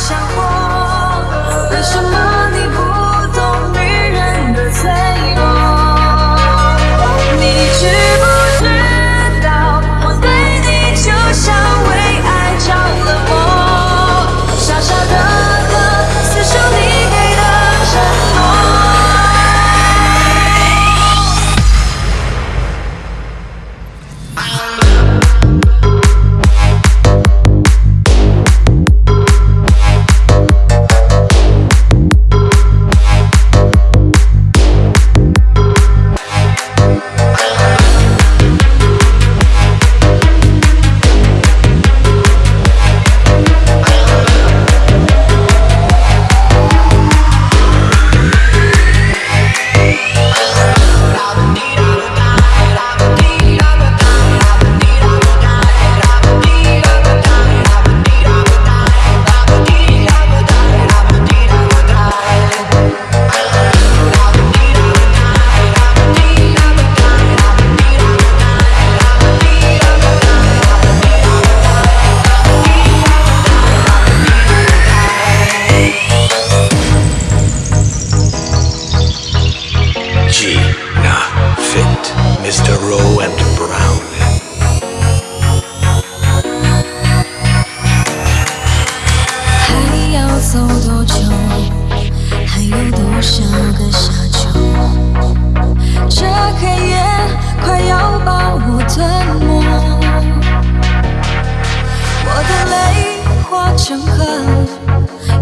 想过，为什么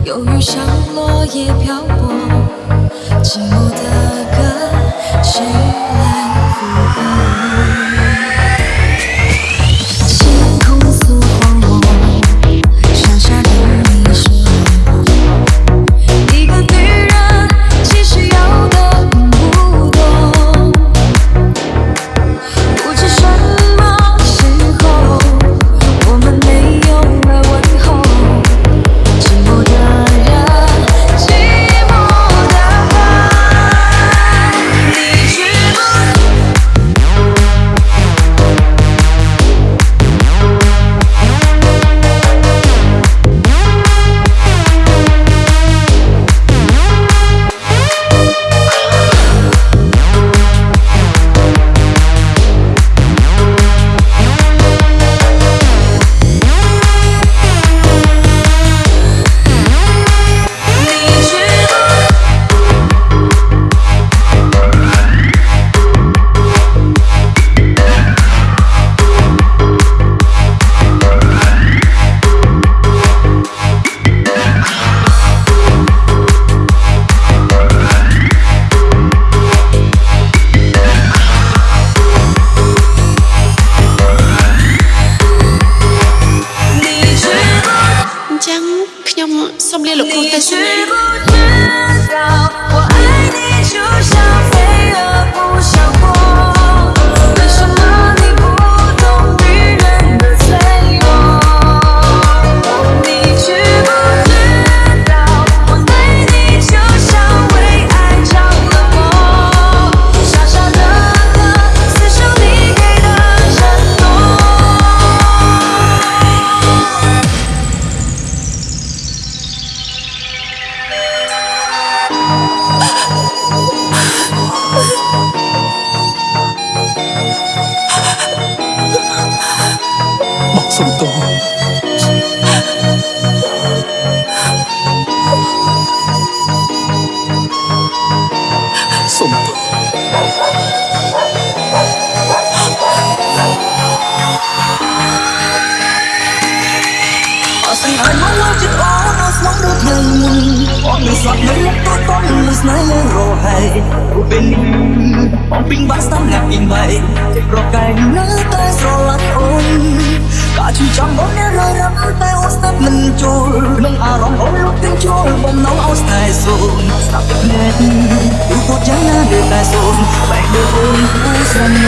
忧郁像落叶漂泊，寂寞的歌，谁来附和？知不知道，我 បងសុំទោសសុំទោសអស្ចារ្យមកមកចិត្តអូនអស្មងដូចថ្ងៃមុនអូនមិនស្លាប់មិនទៅតន់មិនស្នេហ៍រហ័យរូបពេលនេះបងពីងបាក់ស្ដាំអ្នកពីងបីចិត្តប្រកែកនៅតែស្រឡាញ់អូន កាជឿចាំបងអ្នករយរំតែអូនស្ដាប់មិនចូលក្នុងអារម្មណ៍អូនលុបទាំងចូលបំណងអូនស្នេហ៍សូនស្ដាប់ទឹកភ្នែកទូទៅយ៉ាងណានៅតែសូនបែកដូចអូនគូស្រមនៅគ្នាមក